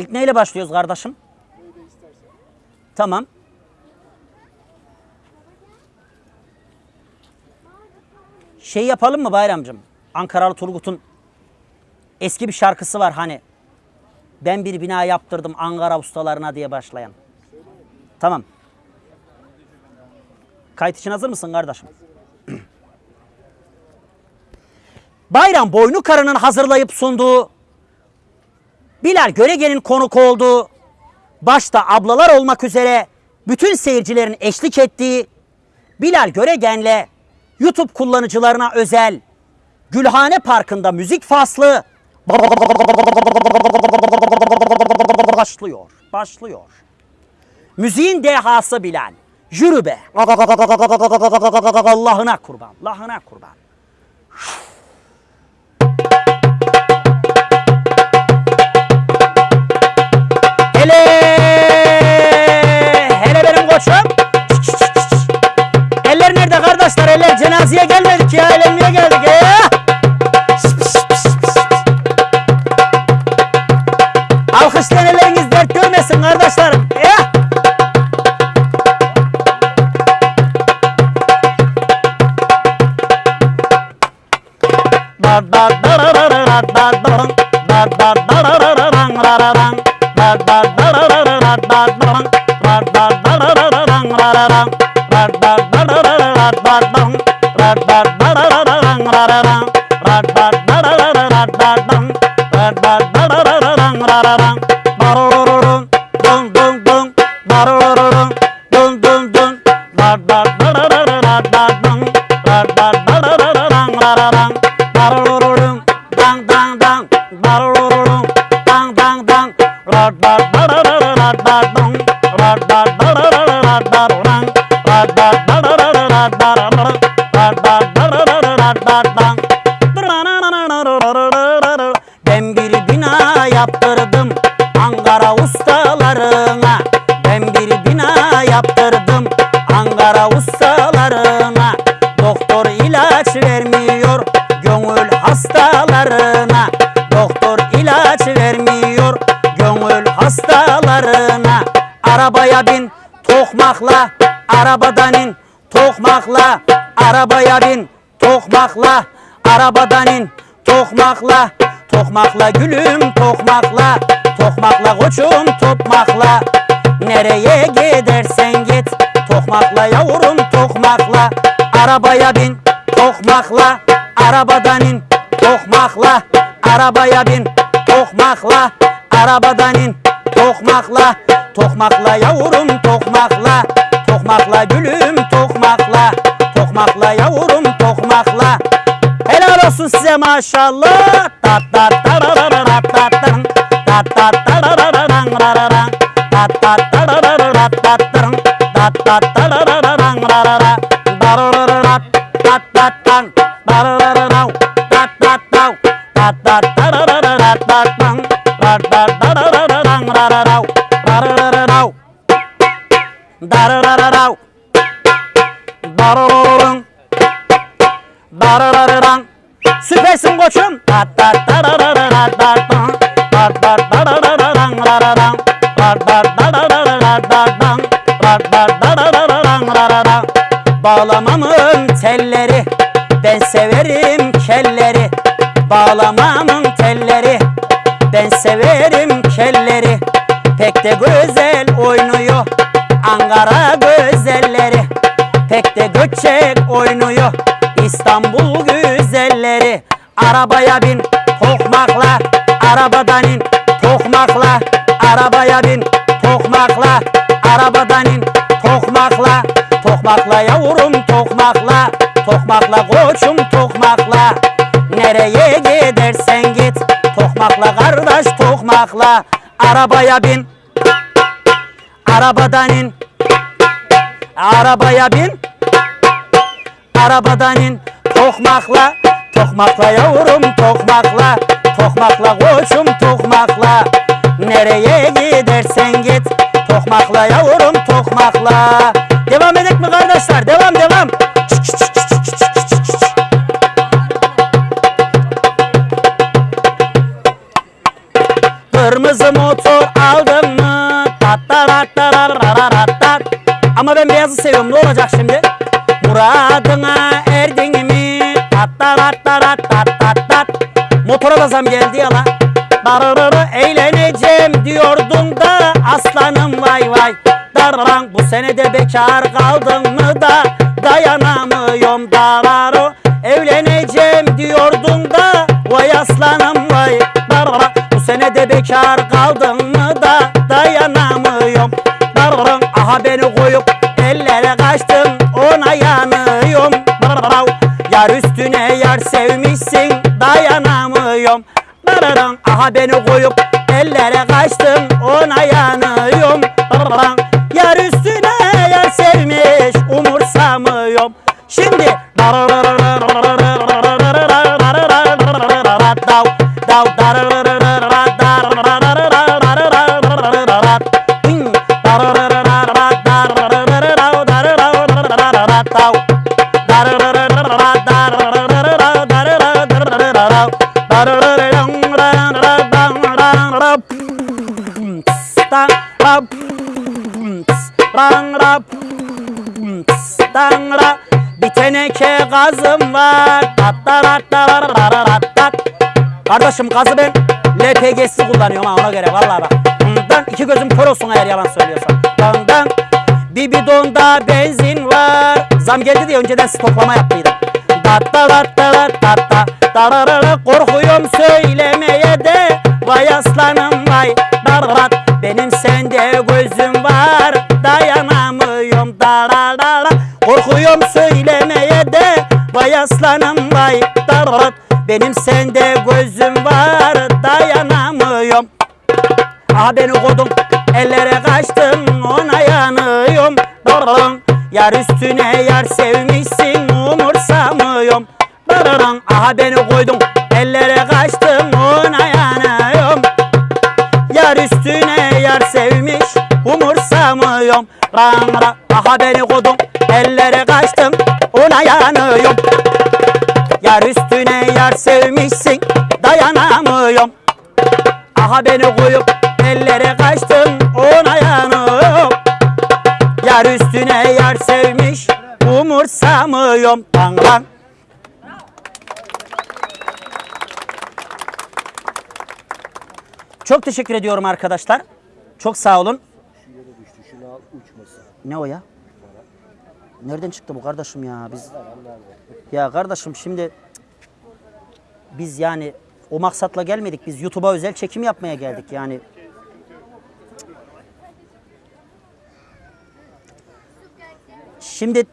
İlk neyle başlıyoruz kardeşim? Tamam. Şey yapalım mı Bayramcığım? Ankaralı Turgut'un eski bir şarkısı var hani. Ben bir bina yaptırdım Ankara ustalarına diye başlayan. Tamam. Kayıt için hazır mısın kardeşim? Bayram Boynu Karı'nın hazırlayıp sunduğu, Bilal Görege'nin konuk olduğu, başta ablalar olmak üzere bütün seyircilerin eşlik ettiği Bilal Göregen'le YouTube kullanıcılarına özel Gülhane Parkı'nda müzik faslı başlıyor. Başlıyor. Müziğin dehası Bilal. Yürü be. Allah'ına kurban. Allah'ına kurban. Hele hele benim koçum. Eller nerede kardeşler? Eller cenazeye gelmedik ya. Elenmeye geldik ya. Alkışlayan elleriniz dert görmesin kardeşlerim. Ben bina yaptırdım. Ankara ustalarına Doktor ilaç vermiyor. Gönül hastalarına Doktor ilaç vermiyor. Gönül hastalarına Arabaya bin tokmakla Arabadan in tokmakla Arabaya bin tokmakla Arabadan in tokmakla Tokmakla gülüm tokmakla Tokmakla koçum tokmakla Nereye gidersen git Tokmakla yavrum tokmakla Arabaya bin tokmakla Arabadan in tokmakla Arabaya bin tokmakla Arabadan in tokmakla Tokmakla yavrum tokmakla Tokmakla gülüm tokmakla Tokmakla yavrum tokmakla Helal olsun size maşallah. Tat tat tararararat tattırın. Tat tat tararararan rararan. Tat tat tattırın. Tat tat tararararan rarara. Dararararat tat tat tan. Dararararav. Tat tat tav. Tat tat tararararat tattın. Tat tat tararararan rararav. Dararararav. Dararararav. Dararararın. Dararararan. Süpersin koçum. Tat tat tararararat tattın. Tat tat tararararan rararan. Tat tat Bağlamamın telleri ben severim kelleri. Bağlamamın telleri ben severim kelleri. Pek de güzel oynuyor Ankara güzelleri. Pek de göçek oynuyor İstanbul güzelleri Arabaya bin tokmakla Arabadan in tokmakla Arabaya bin tokmakla Arabadan Tokmakla yavrum tokmakla. Tokmakla koçum tokmakla. Nereye gidersen git. Tokmakla kardeş tokmakla. Arabaya bin. Arabadan in. Arabaya bin. Arabadan in. Tokmakla. Tokmakla yavrum tokmakla. Tokmakla koçum tokmakla. Nereye gidersen git. Tokmakla yavrum tokmakla Devam edek mi kardeşler? Devam devam. Kırmızı motor aldım mı? Ama ben beyazı seviyorum. Ne olacak şimdi? Muradına erdin mi? Tataratarararar. Motora da zam geldi ya la. Eğleneceğim diyordun da aslanım vay vay. Dararan bu sene de bekar kaldın mı da dayanamıyorum dararo. Evleneceğim diyordun da vay aslanım vay. Darara bu sene de bekar kaldın mı da dayanamıyorum. Dararan aha beni koyup ellere kaçtın ona yanıyorum. Darara yar üstüne yar sevmişsin dayanamıyorum. Dararan aha beni koyup ellere kaçtım ona yanıyorum. Dararan 死んで gazım var. Tattarattarattararattat. Kardeşim gazı ben LPG'si kullanıyorum ha ona göre vallahi bak. Bundan iki gözüm kör olsun eğer yalan söylüyorsam. Bundan bir bidonda benzin var. Zam geldi diye önceden stoklama yaptıydım. Tattarattarattatta. Dararara korkuyorum söylemeye de. Vay aslanım vay. Dararat benim sende gözüm var. Dayanamıyorum dararara. Korkuyorum söylemeye de. Vay aslanım vay. Dararat benim sende gözüm var. Dayanamıyorum. Aha beni kodum ellere kaçtım ona yanıyorum. Dararın yar üstüne yar sevmişsin umursamıyorum. Dararın aha beni koydum ellere kaçtım ona yanıyorum. Yar üstüne yar sevmiş umursamıyorum. Ran ra aha beni kodum ellere kaçtım ona yanıyorum Yar üstüne yar sevmişsin. Dayanamıyorum. Aha beni koyup ellere kaçtım ona yanıyorum. Yar üstüne yar sevmiş. Umursamıyorum. Tangan Çok teşekkür ediyorum arkadaşlar. Çok sağ olun. Ne o ya? Nereden çıktı bu kardeşim ya? Biz Ya kardeşim şimdi biz yani o maksatla gelmedik. Biz YouTube'a özel çekim yapmaya geldik yani. Şimdi